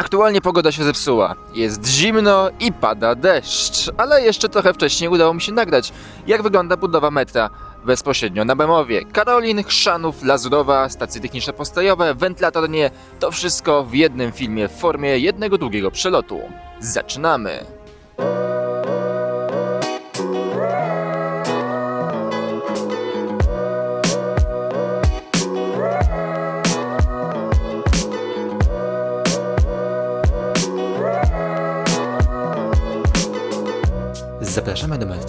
Aktualnie pogoda się zepsuła. Jest zimno i pada deszcz, ale jeszcze trochę wcześniej udało mi się nagrać, jak wygląda budowa metra bezpośrednio na Bemowie. Karolin, Chrzanów, Lazurowa, stacje techniczne postojowe, wentylator nie, to wszystko w jednym filmie w formie jednego długiego przelotu. Zaczynamy! 上面的门